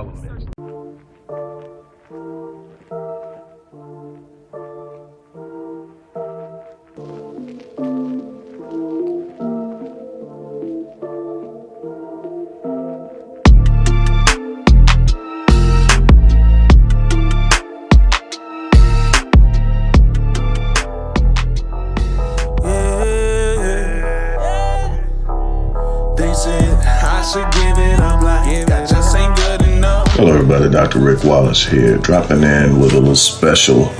all Here, dropping in with a little special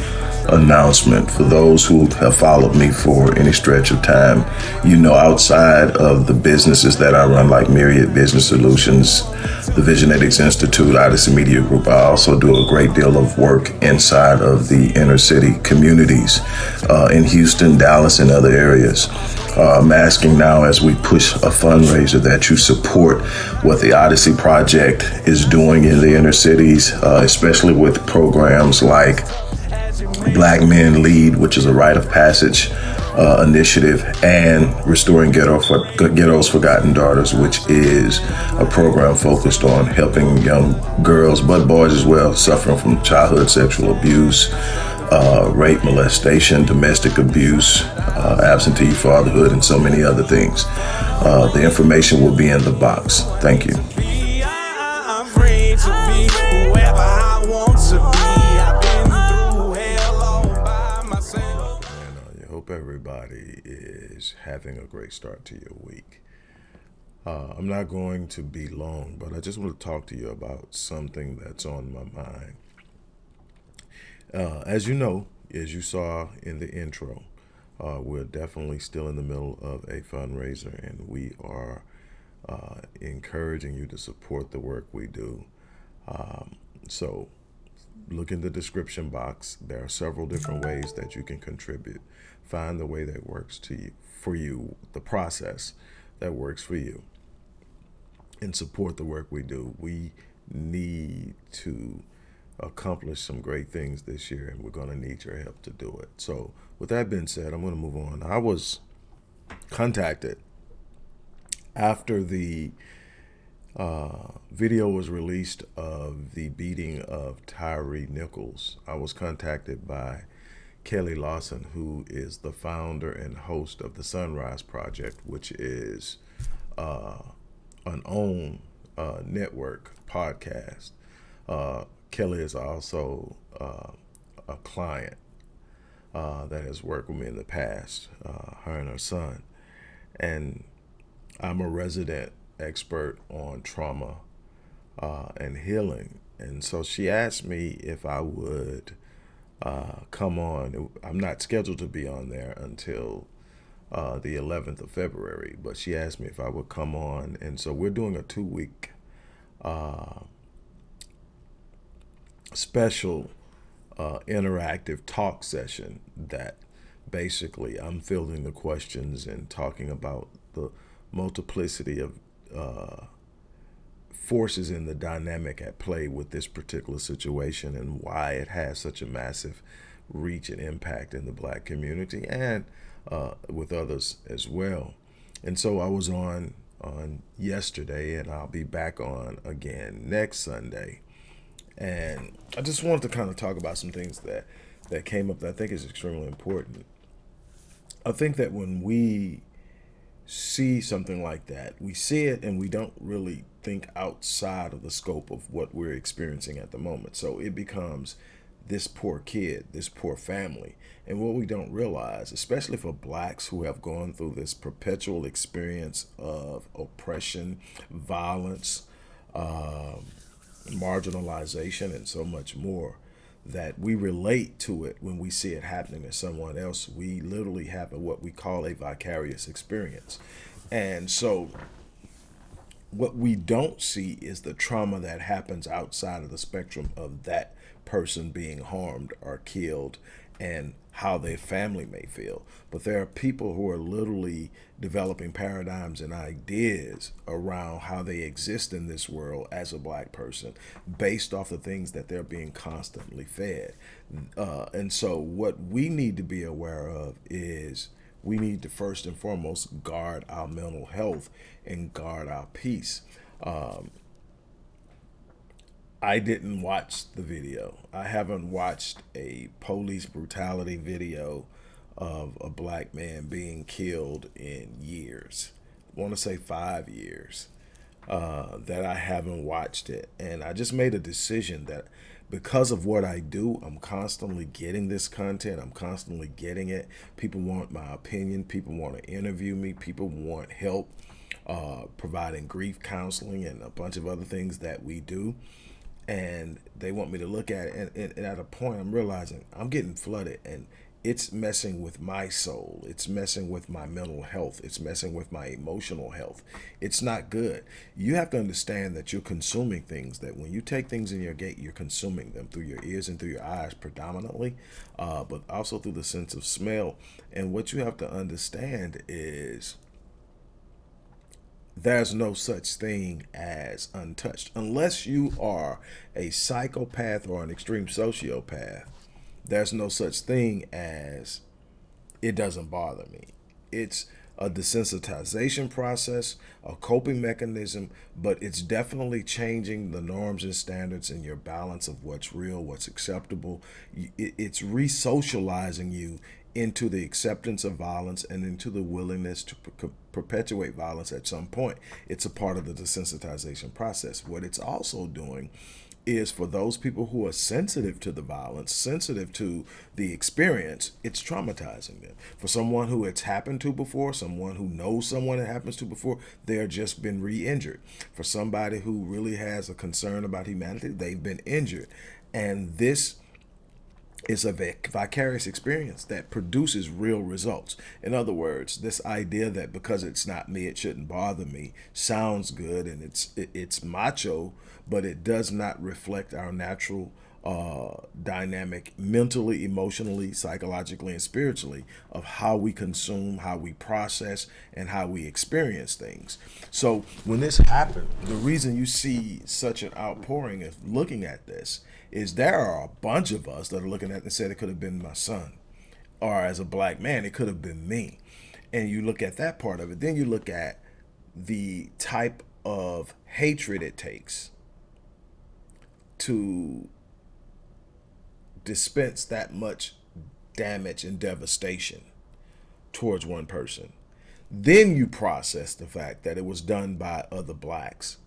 announcement for those who have followed me for any stretch of time. You know, outside of the businesses that I run, like Myriad Business Solutions, the Visionetics Institute, Odyssey Media Group, I also do a great deal of work inside of the inner city communities uh, in Houston, Dallas, and other areas. Uh, I'm asking now as we push a fundraiser that you support what the Odyssey Project is doing in the inner cities, uh, especially with programs like Black Men Lead, which is a rite of passage uh, initiative, and Restoring Ghetto for, Ghetto's Forgotten Daughters, which is a program focused on helping young girls, but boys as well, suffering from childhood sexual abuse uh, rape, molestation, domestic abuse, uh, absentee fatherhood, and so many other things. Uh, the information will be in the box. Thank you. I hope everybody is having a great start to your week. Uh, I'm not going to be long, but I just want to talk to you about something that's on my mind. Uh, as you know, as you saw in the intro, uh, we're definitely still in the middle of a fundraiser and we are uh, encouraging you to support the work we do. Um, so look in the description box. There are several different ways that you can contribute. Find the way that works to you, for you, the process that works for you and support the work we do. We need to accomplish some great things this year, and we're going to need your help to do it. So, with that being said, I'm going to move on. I was contacted after the uh, video was released of the beating of Tyre Nichols. I was contacted by Kelly Lawson, who is the founder and host of the Sunrise Project, which is uh, an OWN uh, network podcast. Kelly is also uh, a client uh, that has worked with me in the past, uh, her and her son. And I'm a resident expert on trauma uh, and healing. And so she asked me if I would uh, come on. I'm not scheduled to be on there until uh, the 11th of February, but she asked me if I would come on. And so we're doing a two week special uh, interactive talk session that basically I'm fielding the questions and talking about the multiplicity of uh, forces in the dynamic at play with this particular situation and why it has such a massive reach and impact in the black community and uh, with others as well. And so I was on on yesterday and I'll be back on again next Sunday and I just wanted to kind of talk about some things that that came up that I think is extremely important. I think that when we see something like that, we see it and we don't really think outside of the scope of what we're experiencing at the moment. So it becomes this poor kid, this poor family. And what we don't realize, especially for blacks who have gone through this perpetual experience of oppression, violence, um, marginalization and so much more that we relate to it when we see it happening to someone else. We literally have what we call a vicarious experience. And so what we don't see is the trauma that happens outside of the spectrum of that person being harmed or killed and how their family may feel. But there are people who are literally developing paradigms and ideas around how they exist in this world as a black person based off the things that they're being constantly fed. Uh, and so what we need to be aware of is we need to first and foremost guard our mental health and guard our peace. Um, I didn't watch the video. I haven't watched a police brutality video of a black man being killed in years. I want to say five years uh, that I haven't watched it. And I just made a decision that because of what I do, I'm constantly getting this content. I'm constantly getting it. People want my opinion. People want to interview me. People want help uh, providing grief counseling and a bunch of other things that we do. And they want me to look at it. And, and, and at a point, I'm realizing I'm getting flooded. And it's messing with my soul. It's messing with my mental health. It's messing with my emotional health. It's not good. You have to understand that you're consuming things, that when you take things in your gate, you're consuming them through your ears and through your eyes predominantly, uh, but also through the sense of smell. And what you have to understand is there's no such thing as untouched. Unless you are a psychopath or an extreme sociopath, there's no such thing as it doesn't bother me. It's a desensitization process, a coping mechanism, but it's definitely changing the norms and standards and your balance of what's real, what's acceptable. It's re-socializing you into the acceptance of violence and into the willingness to perpetuate violence at some point. It's a part of the desensitization process. What it's also doing is for those people who are sensitive to the violence, sensitive to the experience, it's traumatizing them. For someone who it's happened to before, someone who knows someone it happens to before, they're just been re-injured. For somebody who really has a concern about humanity, they've been injured. And this is a vicarious experience that produces real results. In other words, this idea that because it's not me, it shouldn't bother me sounds good and it's it's macho, but it does not reflect our natural uh, dynamic mentally, emotionally, psychologically, and spiritually of how we consume, how we process, and how we experience things. So when this happened, the reason you see such an outpouring of looking at this is there are a bunch of us that are looking at and said it could have been my son. Or as a black man, it could have been me. And you look at that part of it. Then you look at the type of hatred it takes to dispense that much damage and devastation towards one person. Then you process the fact that it was done by other blacks.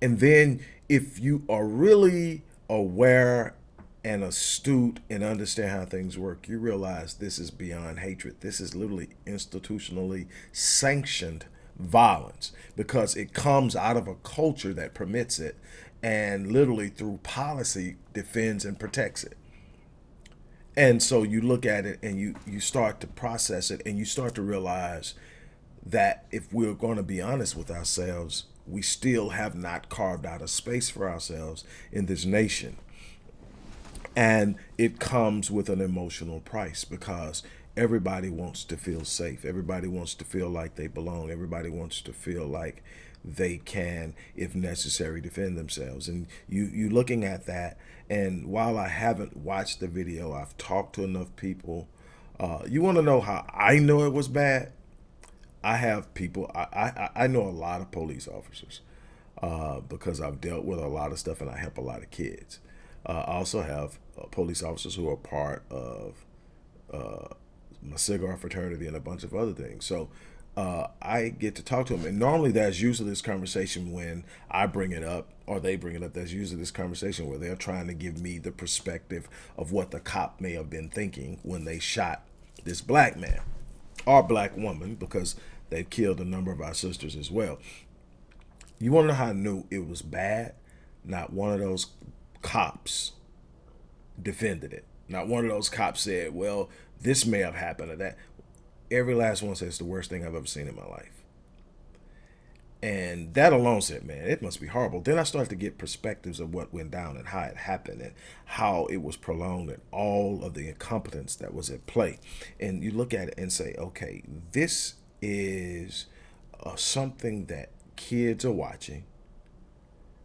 And then if you are really aware and astute and understand how things work, you realize this is beyond hatred. This is literally institutionally sanctioned violence because it comes out of a culture that permits it and literally through policy defends and protects it. And so you look at it and you, you start to process it and you start to realize that if we're going to be honest with ourselves, we still have not carved out a space for ourselves in this nation. And it comes with an emotional price because everybody wants to feel safe. Everybody wants to feel like they belong. Everybody wants to feel like they can, if necessary, defend themselves. And you, you looking at that, and while I haven't watched the video, I've talked to enough people. Uh, you want to know how I know it was bad? I have people, I, I, I know a lot of police officers uh, because I've dealt with a lot of stuff and I help a lot of kids. Uh, I also have uh, police officers who are part of uh, my cigar fraternity and a bunch of other things. So uh, I get to talk to them. And normally that's usually this conversation when I bring it up or they bring it up. That's usually this conversation where they're trying to give me the perspective of what the cop may have been thinking when they shot this black man or black woman because they've killed a number of our sisters as well. You want to know how I knew it was bad? Not one of those cops defended it. Not one of those cops said, well, this may have happened or that. Every last one says it's the worst thing I've ever seen in my life. And that alone said, man, it must be horrible. Then I started to get perspectives of what went down and how it happened and how it was prolonged and all of the incompetence that was at play. And you look at it and say, okay, this is uh, something that kids are watching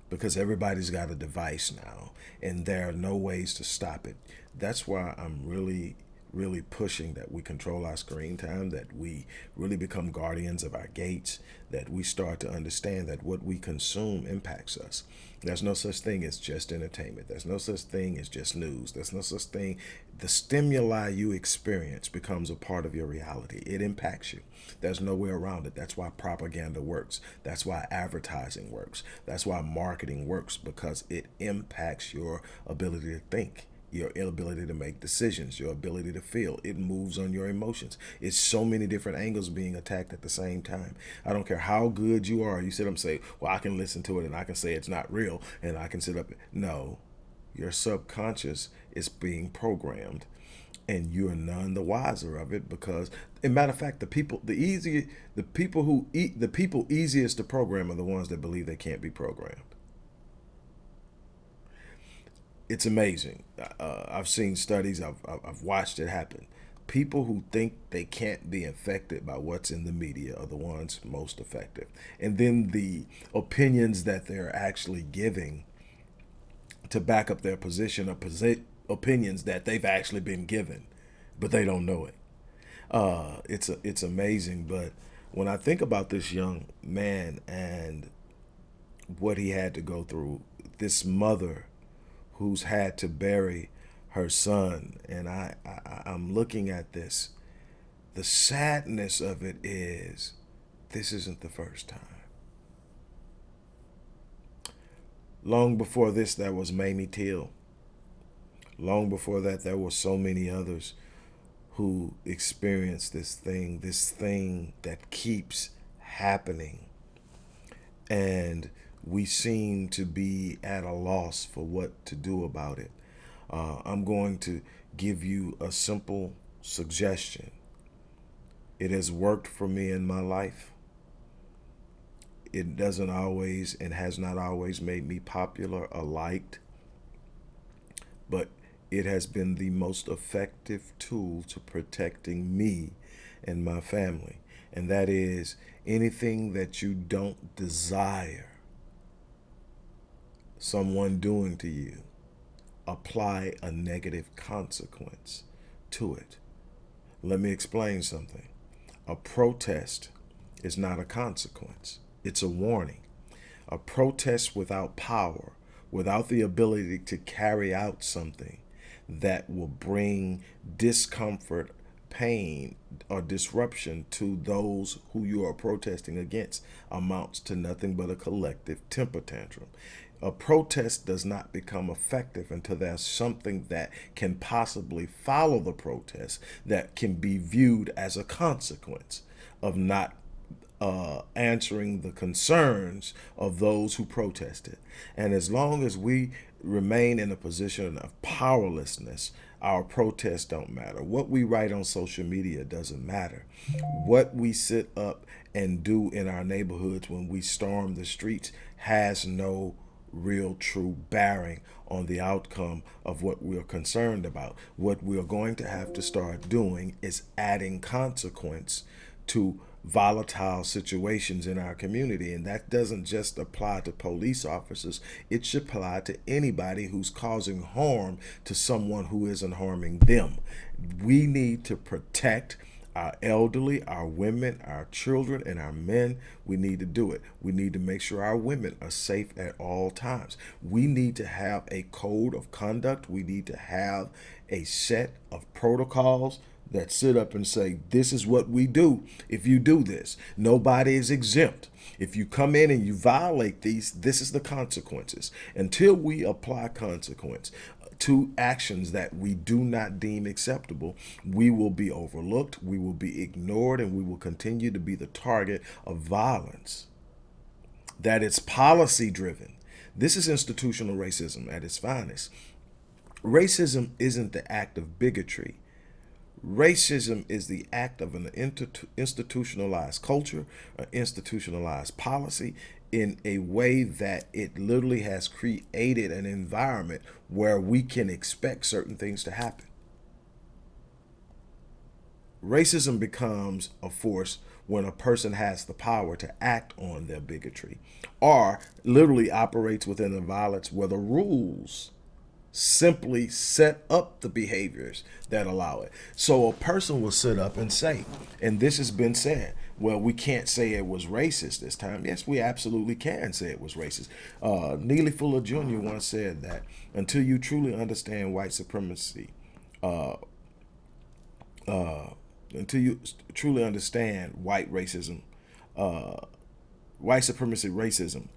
because everybody's got a device now and there are no ways to stop it. That's why I'm really really pushing that we control our screen time, that we really become guardians of our gates, that we start to understand that what we consume impacts us. There's no such thing as just entertainment. There's no such thing as just news. There's no such thing. The stimuli you experience becomes a part of your reality. It impacts you. There's no way around it. That's why propaganda works. That's why advertising works. That's why marketing works because it impacts your ability to think your inability to make decisions, your ability to feel. It moves on your emotions. It's so many different angles being attacked at the same time. I don't care how good you are. You sit up and say, well, I can listen to it and I can say it's not real and I can sit up. No, your subconscious is being programmed and you're none the wiser of it because in matter of fact the people the easy the people who eat the people easiest to program are the ones that believe they can't be programmed it's amazing. Uh, I've seen studies. I've I've watched it happen. People who think they can't be affected by what's in the media are the ones most effective. And then the opinions that they're actually giving to back up their position are opinions that they've actually been given, but they don't know it. Uh, it's a, it's amazing. But when I think about this young man and what he had to go through, this mother who's had to bury her son. And I, I, I'm looking at this. The sadness of it is this isn't the first time. Long before this, there was Mamie Till. Long before that, there were so many others who experienced this thing, this thing that keeps happening. And we seem to be at a loss for what to do about it. Uh, I'm going to give you a simple suggestion. It has worked for me in my life. It doesn't always and has not always made me popular or liked, but it has been the most effective tool to protecting me and my family. And that is anything that you don't desire someone doing to you, apply a negative consequence to it. Let me explain something. A protest is not a consequence. It's a warning. A protest without power, without the ability to carry out something that will bring discomfort, pain, or disruption to those who you are protesting against amounts to nothing but a collective temper tantrum a protest does not become effective until there's something that can possibly follow the protest that can be viewed as a consequence of not uh, answering the concerns of those who protested. And as long as we remain in a position of powerlessness, our protests don't matter. What we write on social media doesn't matter. What we sit up and do in our neighborhoods when we storm the streets has no real true bearing on the outcome of what we're concerned about. What we're going to have to start doing is adding consequence to volatile situations in our community. And that doesn't just apply to police officers. It should apply to anybody who's causing harm to someone who isn't harming them. We need to protect our elderly, our women, our children, and our men, we need to do it. We need to make sure our women are safe at all times. We need to have a code of conduct. We need to have a set of protocols that sit up and say, this is what we do if you do this. Nobody is exempt. If you come in and you violate these, this is the consequences. Until we apply consequence, to actions that we do not deem acceptable, we will be overlooked, we will be ignored, and we will continue to be the target of violence. That it's policy driven. This is institutional racism at its finest. Racism isn't the act of bigotry. Racism is the act of an institutionalized culture, an institutionalized policy, in a way that it literally has created an environment where we can expect certain things to happen. Racism becomes a force when a person has the power to act on their bigotry or literally operates within the violence where the rules simply set up the behaviors that allow it. So a person will sit up and say, and this has been said, well, we can't say it was racist this time. Yes, we absolutely can say it was racist. Uh, Neely Fuller Jr. once said that until you truly understand white supremacy, uh, uh, until you truly understand white racism, uh, white supremacy racism,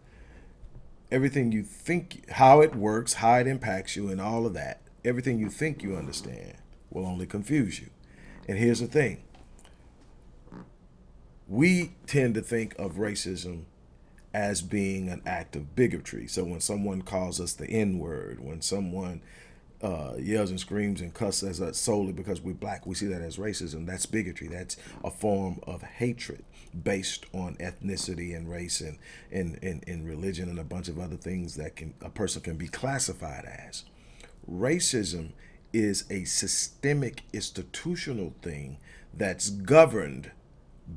everything you think, how it works, how it impacts you, and all of that, everything you think you understand will only confuse you. And here's the thing we tend to think of racism as being an act of bigotry. So when someone calls us the N word, when someone uh, yells and screams and cusses us solely because we're black, we see that as racism. That's bigotry. That's a form of hatred based on ethnicity and race and, and, and, and religion and a bunch of other things that can a person can be classified as. Racism is a systemic institutional thing that's governed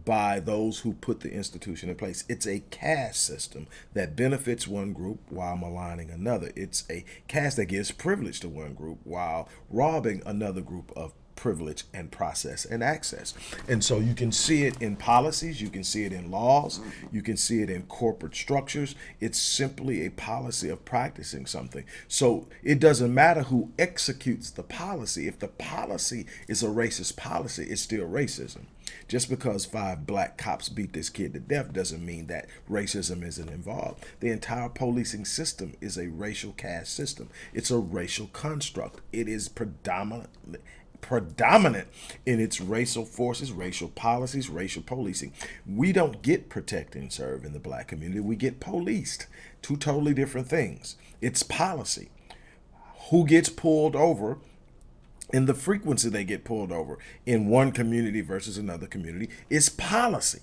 by those who put the institution in place. It's a caste system that benefits one group while maligning another. It's a caste that gives privilege to one group while robbing another group of privilege and process and access. And so you can see it in policies, you can see it in laws, you can see it in corporate structures. It's simply a policy of practicing something. So it doesn't matter who executes the policy. If the policy is a racist policy, it's still racism. Just because five black cops beat this kid to death doesn't mean that racism isn't involved. The entire policing system is a racial caste system. It's a racial construct. It is predominantly predominant in its racial forces, racial policies, racial policing. We don't get protect and serve in the black community. We get policed. Two totally different things. It's policy. Who gets pulled over and the frequency they get pulled over in one community versus another community is policy.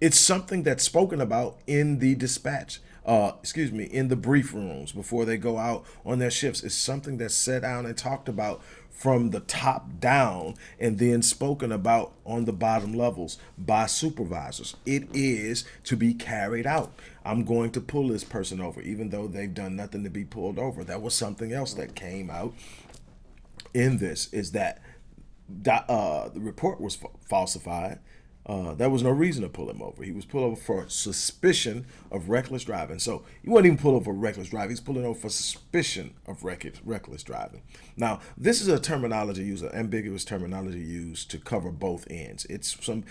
It's something that's spoken about in the dispatch, uh, excuse me, in the brief rooms before they go out on their shifts. is something that's set down and talked about from the top down and then spoken about on the bottom levels by supervisors. It is to be carried out. I'm going to pull this person over, even though they've done nothing to be pulled over. That was something else that came out in this is that uh, the report was falsified. Uh, there was no reason to pull him over. He was pulled over for suspicion of reckless driving. So he wasn't even pulled over for reckless driving. He's pulling over for suspicion of reckless driving. Now, this is a terminology used, an ambiguous terminology used to cover both ends. It's some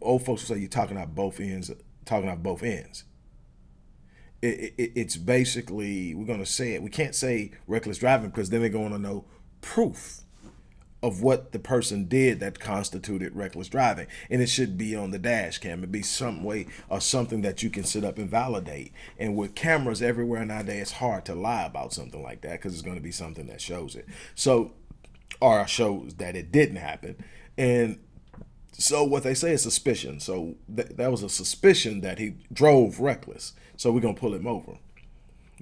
old folks will say you're talking about both ends, talking about both ends. It, it, it's basically we're going to say it. We can't say reckless driving because then they're going to know proof of what the person did that constituted reckless driving. And it should be on the dash cam. It'd be some way or something that you can sit up and validate. And with cameras everywhere nowadays, it's hard to lie about something like that because it's going to be something that shows it. So, or shows that it didn't happen. And so what they say is suspicion. So th that was a suspicion that he drove reckless. So we're going to pull him over.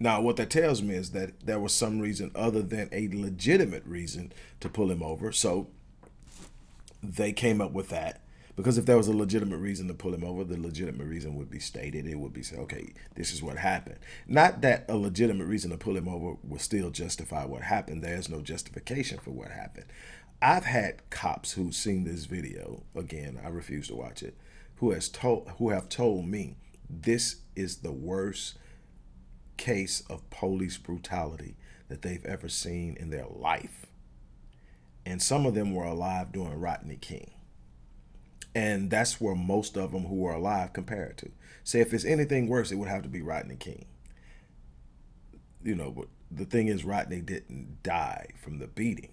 Now, what that tells me is that there was some reason other than a legitimate reason to pull him over. So they came up with that. Because if there was a legitimate reason to pull him over, the legitimate reason would be stated. It would be say, okay, this is what happened. Not that a legitimate reason to pull him over will still justify what happened. There's no justification for what happened. I've had cops who've seen this video. Again, I refuse to watch it. Who has told who have told me this is the worst case of police brutality that they've ever seen in their life. And some of them were alive during Rodney King. And that's where most of them who were alive compared to. Say if it's anything worse, it would have to be Rodney King. You know, but the thing is Rodney didn't die from the beating,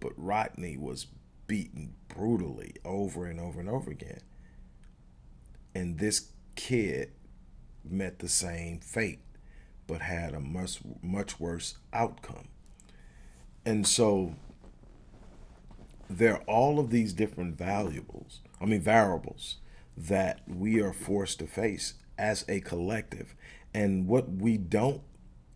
but Rodney was beaten brutally over and over and over again. And this kid met the same fate but had a much much worse outcome. And so there are all of these different valuables, I mean variables that we are forced to face as a collective. And what we don't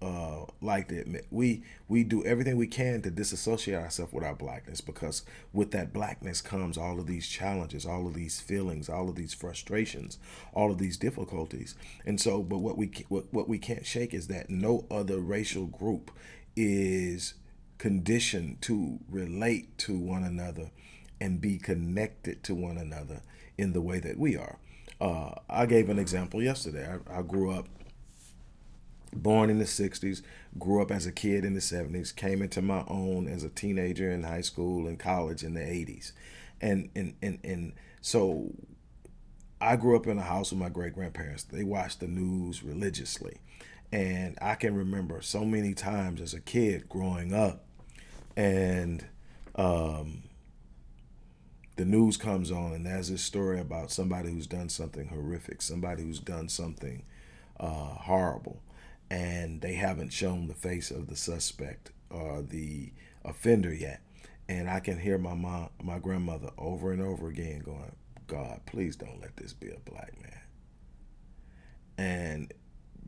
uh, like to admit. We we do everything we can to disassociate ourselves with our blackness because with that blackness comes all of these challenges, all of these feelings, all of these frustrations, all of these difficulties. And so, but what we what, what we can't shake is that no other racial group is conditioned to relate to one another and be connected to one another in the way that we are. Uh, I gave an example yesterday. I, I, grew up, born in the 60s, grew up as a kid in the 70s, came into my own as a teenager in high school and college in the 80s. And, and, and, and so I grew up in a house with my great grandparents. They watched the news religiously. And I can remember so many times as a kid growing up and um, the news comes on and there's this story about somebody who's done something horrific, somebody who's done something uh, horrible, and they haven't shown the face of the suspect or the offender yet. And I can hear my mom, my grandmother over and over again going, God, please don't let this be a black man. And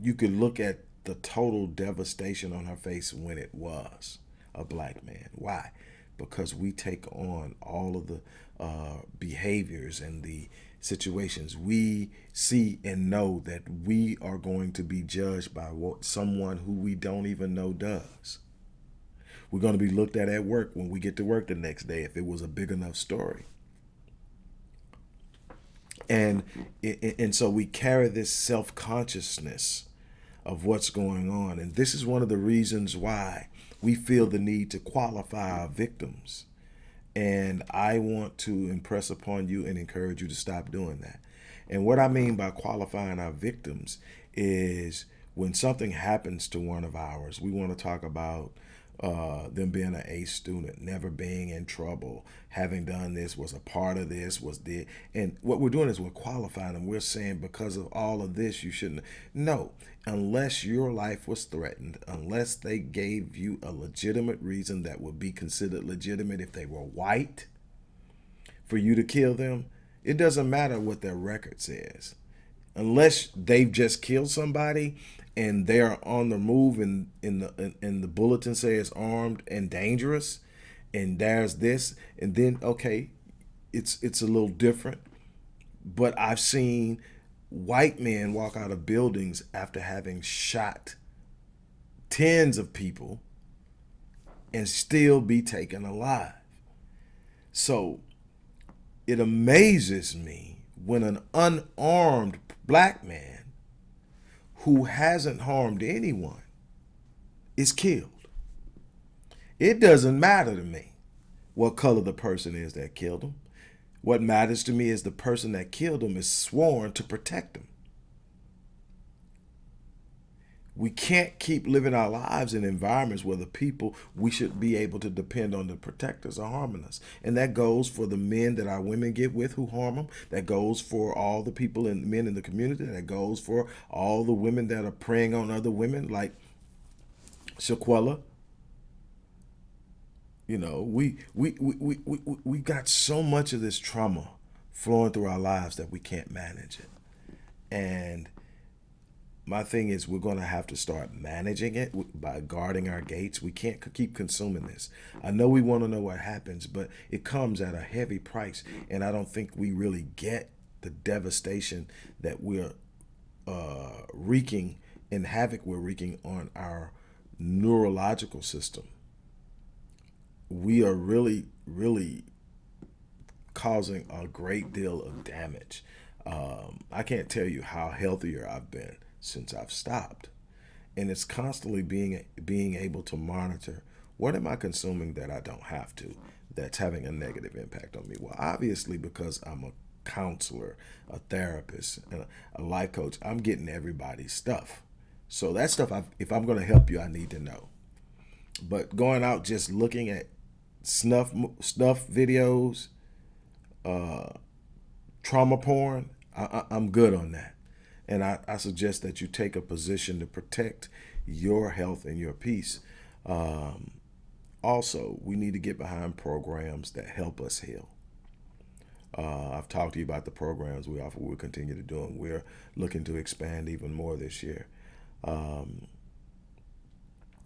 you could look at the total devastation on her face when it was a black man. Why? Because we take on all of the uh, behaviors and the situations, we see and know that we are going to be judged by what someone who we don't even know does. We're going to be looked at at work when we get to work the next day if it was a big enough story. And and so we carry this self-consciousness of what's going on. And this is one of the reasons why we feel the need to qualify our victims and I want to impress upon you and encourage you to stop doing that. And what I mean by qualifying our victims is when something happens to one of ours, we want to talk about uh, them being an A student, never being in trouble, having done this, was a part of this, was the, and what we're doing is we're qualifying them. We're saying because of all of this, you shouldn't. No, unless your life was threatened, unless they gave you a legitimate reason that would be considered legitimate if they were white for you to kill them, it doesn't matter what their record says. Unless they've just killed somebody and they're on the move and in the in the bulletin says armed and dangerous and there's this. And then okay it's it's a little different. But i've seen white men walk out of buildings after having shot tens of people and still be taken alive. So it amazes me when an unarmed black man who hasn't harmed anyone is killed. It doesn't matter to me what color the person is that killed him. What matters to me is the person that killed him is sworn to protect him. We can't keep living our lives in environments where the people we should be able to depend on to protect us are harming us. And that goes for the men that our women get with who harm them. That goes for all the people and men in the community. That goes for all the women that are preying on other women like Shanquella. You know, we, we, we, we, we, we got so much of this trauma flowing through our lives that we can't manage it. And my thing is we're going to have to start managing it by guarding our gates. We can't keep consuming this. I know we want to know what happens, but it comes at a heavy price. And I don't think we really get the devastation that we're uh, wreaking and havoc we're wreaking on our neurological system. We are really, really causing a great deal of damage. Um, I can't tell you how healthier I've been since I've stopped. And it's constantly being being able to monitor what am I consuming that I don't have to that's having a negative impact on me. Well, obviously because I'm a counselor, a therapist, and a life coach, I'm getting everybody's stuff. So that stuff, I've, if I'm going to help you, I need to know. But going out just looking at snuff snuff videos, uh, trauma porn, I, am good on that. And I, I, suggest that you take a position to protect your health and your peace. Um, also, we need to get behind programs that help us heal. Uh, I've talked to you about the programs we offer. We'll continue to do them. We're looking to expand even more this year. Um,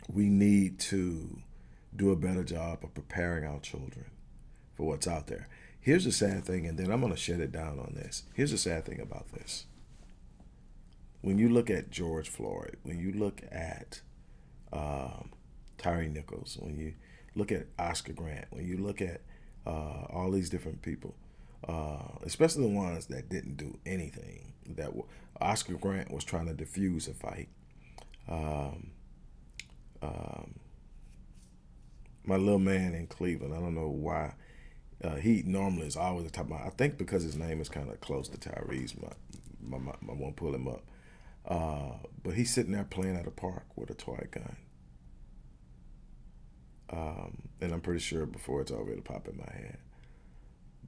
we need to do a better job of preparing our children for what's out there. Here's the sad thing, and then I'm going to shut it down on this. Here's the sad thing about this when you look at George Floyd, when you look at um, Tyre Nichols, when you look at Oscar Grant, when you look at uh, all these different people, uh, especially the ones that didn't do anything. That Oscar Grant was trying to defuse a fight. Um, um, my little man in Cleveland, I don't know why. Uh, he normally is always the top of my. I think because his name is kind of close to Tyre's. My, my, my, I won't pull him up. Uh, but he's sitting there playing at a park with a toy gun. Um, and I'm pretty sure before it's already pop in my head.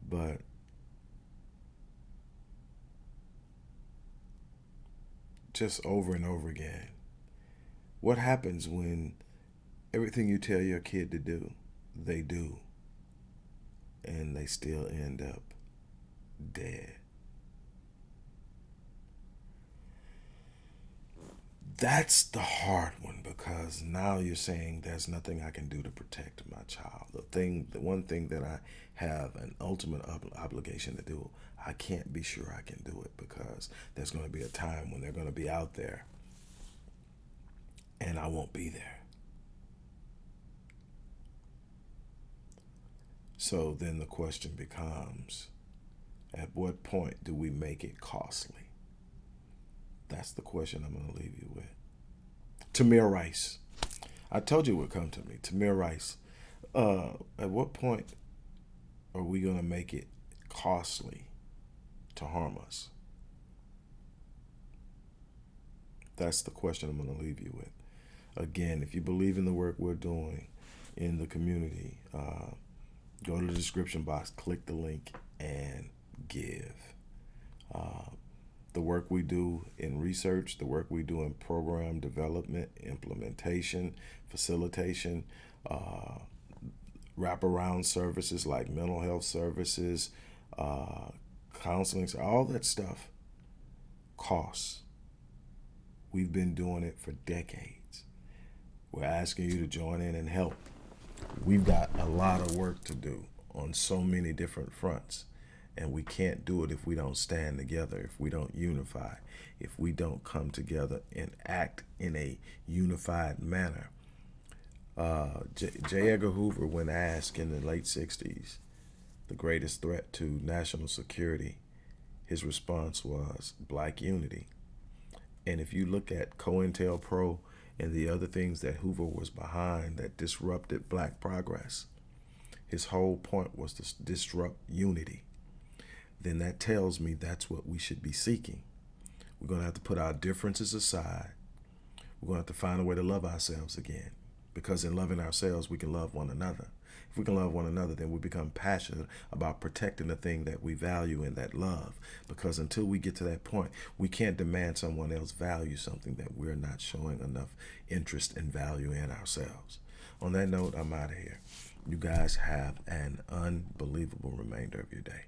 But just over and over again, what happens when everything you tell your kid to do, they do, and they still end up dead? That's the hard one because now you're saying there's nothing I can do to protect my child. The thing, the one thing that I have an ultimate ob- obligation to do, I can't be sure I can do it because there's going to be a time when they're going to be out there and I won't be there. So then the question becomes at what point do we make it costly? That's the question I'm going to leave you with. Tamir Rice. I told you it would come to me. Tamir Rice. Uh, at what point are we going to make it costly to harm us? That's the question I'm going to leave you with. Again, if you believe in the work we're doing in the community, uh, go to the description box, click the link, and give. Uh, the work we do in research, the work we do in program development, implementation, facilitation, uh, wraparound services like mental health services, uh, counseling, all that stuff costs. We've been doing it for decades. We're asking you to join in and help. We've got a lot of work to do on so many different fronts. And we can't do it if we don't stand together, if we don't unify, if we don't come together and act in a unified manner. Uh, J. J. Edgar Hoover, when asked in the late 60s, the greatest threat to national security, his response was black unity. And if you look at COINTELPRO and the other things that Hoover was behind that disrupted black progress, his whole point was to disrupt unity then that tells me that's what we should be seeking. We're going to have to put our differences aside. We're going to have to find a way to love ourselves again. Because in loving ourselves, we can love one another. If we can love one another, then we become passionate about protecting the thing that we value and that love. Because until we get to that point, we can't demand someone else value something that we're not showing enough interest and value in ourselves. On that note, I'm out of here. You guys have an unbelievable remainder of your day.